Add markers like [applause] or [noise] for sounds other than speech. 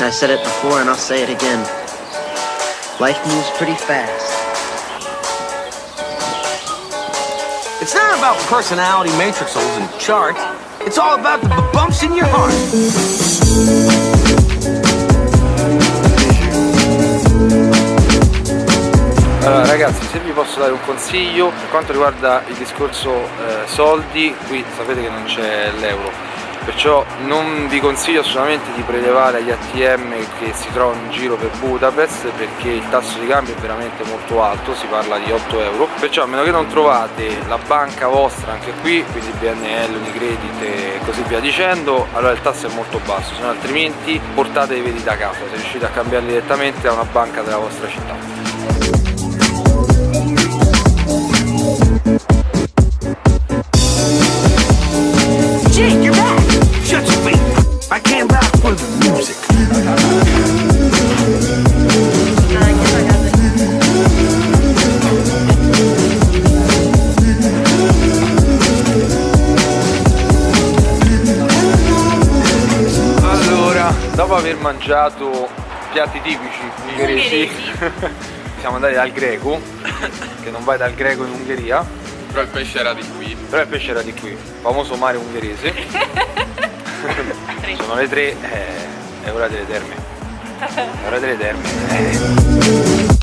I said it before and I'll say it again. Life moves pretty fast. It's not about personality matrixels and charts. It's all about the bumps in your heart. Allora ragazzi, se vi posso dare un consiglio per quanto riguarda il discorso eh, soldi, qui sapete che non c'è l'euro, perciò non vi consiglio assolutamente di prelevare agli ATM che si trovano in giro per Budapest perché il tasso di cambio è veramente molto alto, si parla di 8 euro, perciò a meno che non trovate la banca vostra anche qui, quindi BNL, Unicredit e così via dicendo, allora il tasso è molto basso, se no altrimenti portatevi da casa, se riuscite a cambiarli direttamente a una banca della vostra città. Jake, dopo aver mangiato piatti tipici ungheresi, [laughs] siamo andati dal greco, che non vai dal greco in Ungheria, Però il pesce era di qui. però il pesce era di qui, famoso mare ungherese. Sono le tre, eh, è ora delle terme. È ora delle terme. eh.